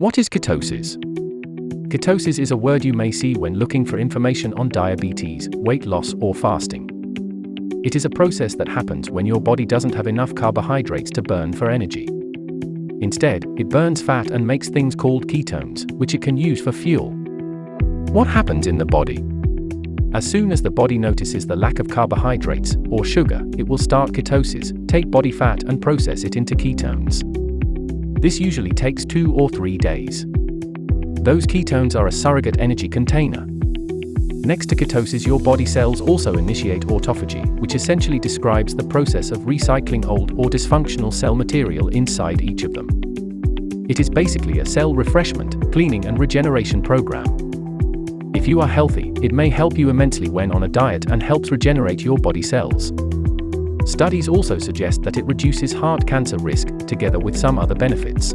What is ketosis? Ketosis is a word you may see when looking for information on diabetes, weight loss, or fasting. It is a process that happens when your body doesn't have enough carbohydrates to burn for energy. Instead, it burns fat and makes things called ketones, which it can use for fuel. What happens in the body? As soon as the body notices the lack of carbohydrates, or sugar, it will start ketosis, take body fat and process it into ketones. This usually takes two or three days. Those ketones are a surrogate energy container. Next to ketosis your body cells also initiate autophagy, which essentially describes the process of recycling old or dysfunctional cell material inside each of them. It is basically a cell refreshment, cleaning and regeneration program. If you are healthy, it may help you immensely when on a diet and helps regenerate your body cells. Studies also suggest that it reduces heart cancer risk, together with some other benefits.